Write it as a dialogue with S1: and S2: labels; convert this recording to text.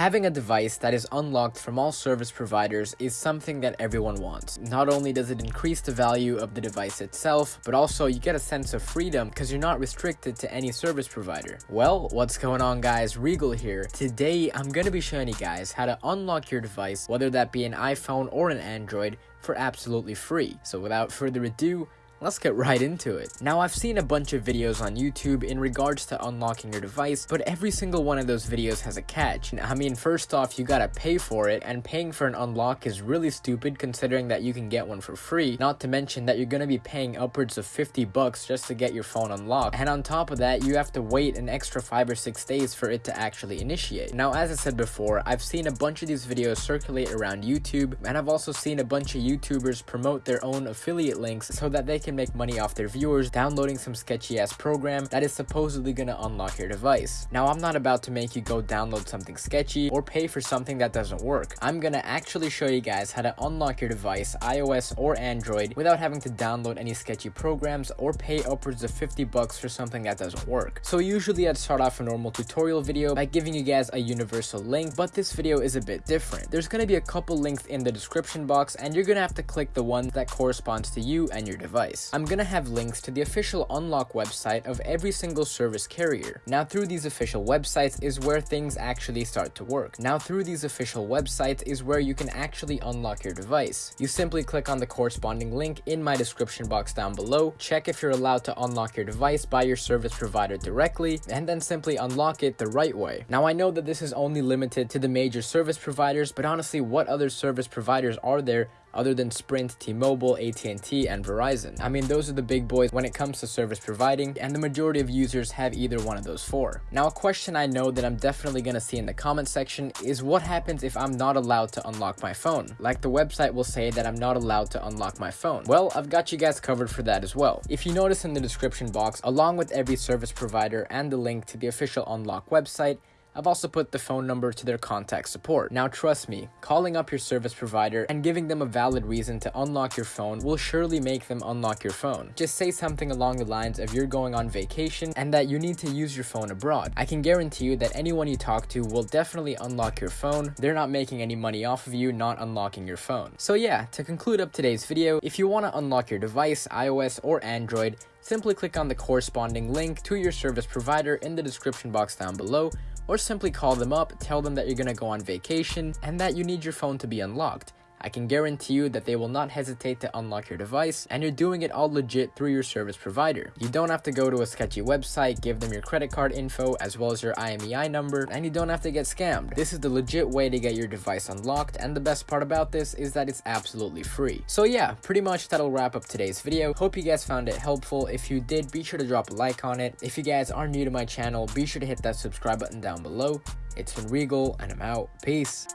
S1: Having a device that is unlocked from all service providers is something that everyone wants. Not only does it increase the value of the device itself, but also you get a sense of freedom because you're not restricted to any service provider. Well, what's going on guys, Regal here. Today, I'm going to be showing you guys how to unlock your device, whether that be an iPhone or an Android, for absolutely free. So without further ado, Let's get right into it. Now I've seen a bunch of videos on YouTube in regards to unlocking your device, but every single one of those videos has a catch. I mean, first off, you gotta pay for it, and paying for an unlock is really stupid considering that you can get one for free, not to mention that you're gonna be paying upwards of 50 bucks just to get your phone unlocked. And on top of that, you have to wait an extra 5 or 6 days for it to actually initiate. Now, as I said before, I've seen a bunch of these videos circulate around YouTube, and I've also seen a bunch of YouTubers promote their own affiliate links so that they can can make money off their viewers downloading some sketchy ass program that is supposedly gonna unlock your device. Now I'm not about to make you go download something sketchy or pay for something that doesn't work. I'm gonna actually show you guys how to unlock your device, iOS or Android, without having to download any sketchy programs or pay upwards of 50 bucks for something that doesn't work. So usually I'd start off a normal tutorial video by giving you guys a universal link, but this video is a bit different. There's gonna be a couple links in the description box and you're gonna have to click the one that corresponds to you and your device. I'm gonna have links to the official unlock website of every single service carrier. Now through these official websites is where things actually start to work. Now through these official websites is where you can actually unlock your device. You simply click on the corresponding link in my description box down below, check if you're allowed to unlock your device by your service provider directly, and then simply unlock it the right way. Now I know that this is only limited to the major service providers, but honestly what other service providers are there other than Sprint, T-Mobile, AT&T, and Verizon. I mean, those are the big boys when it comes to service providing, and the majority of users have either one of those four. Now, a question I know that I'm definitely gonna see in the comment section is what happens if I'm not allowed to unlock my phone? Like the website will say that I'm not allowed to unlock my phone. Well, I've got you guys covered for that as well. If you notice in the description box, along with every service provider and the link to the official unlock website, I've also put the phone number to their contact support. Now trust me, calling up your service provider and giving them a valid reason to unlock your phone will surely make them unlock your phone. Just say something along the lines of you're going on vacation and that you need to use your phone abroad. I can guarantee you that anyone you talk to will definitely unlock your phone. They're not making any money off of you not unlocking your phone. So yeah, to conclude up today's video, if you want to unlock your device, iOS or Android, simply click on the corresponding link to your service provider in the description box down below or simply call them up, tell them that you're gonna go on vacation, and that you need your phone to be unlocked. I can guarantee you that they will not hesitate to unlock your device and you're doing it all legit through your service provider. You don't have to go to a sketchy website, give them your credit card info as well as your IMEI number, and you don't have to get scammed. This is the legit way to get your device unlocked and the best part about this is that it's absolutely free. So yeah, pretty much that'll wrap up today's video. Hope you guys found it helpful. If you did, be sure to drop a like on it. If you guys are new to my channel, be sure to hit that subscribe button down below. It's been Regal and I'm out. Peace.